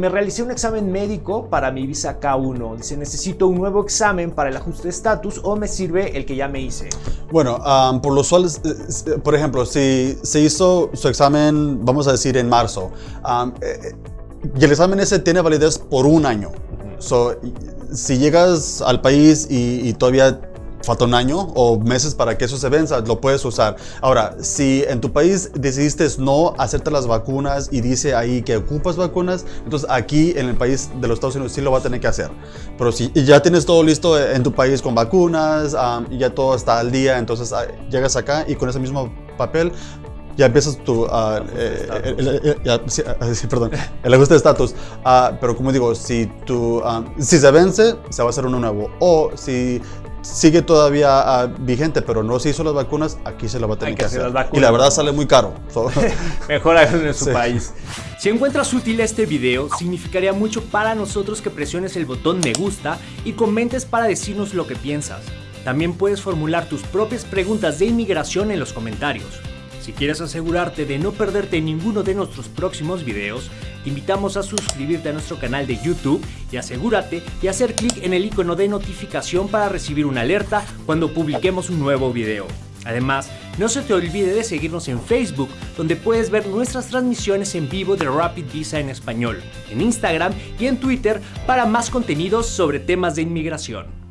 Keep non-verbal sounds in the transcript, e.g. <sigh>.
Me realicé un examen médico para mi visa K1. Dice, necesito un nuevo examen para el ajuste de estatus o me sirve el que ya me hice. Bueno, um, por lo usual, eh, por ejemplo, si se hizo su examen, vamos a decir, en marzo, um, eh, y el examen ese tiene validez por un año. So, si llegas al país y, y todavía falta un año o meses para que eso se venza, lo puedes usar. Ahora, si en tu país decidiste no hacerte las vacunas y dice ahí que ocupas vacunas, entonces aquí en el país de los Estados Unidos sí lo va a tener que hacer. Pero si ya tienes todo listo en tu país con vacunas y ya todo está al día, entonces ah, llegas acá y con ese mismo papel ya empiezas tu, uh, el, perdón, el ajuste de estatus. pero como digo, si, tu, si se vence, se va a hacer uno nuevo. O si sigue todavía ah, vigente, pero no se hizo las vacunas, aquí se lo va a tener que, hacer. y la verdad sale muy caro. <laughs> Mejor en su país. Si encuentras útil este video, significaría mucho para nosotros que presiones el botón me gusta y comentes para decirnos lo que piensas. También puedes formular tus propias preguntas de inmigración en los comentarios. Si quieres asegurarte de no perderte ninguno de nuestros próximos videos, te invitamos a suscribirte a nuestro canal de YouTube y asegúrate de hacer clic en el icono de notificación para recibir una alerta cuando publiquemos un nuevo video. Además, no se te olvide de seguirnos en Facebook, donde puedes ver nuestras transmisiones en vivo de Rapid Visa en español, en Instagram y en Twitter para más contenidos sobre temas de inmigración.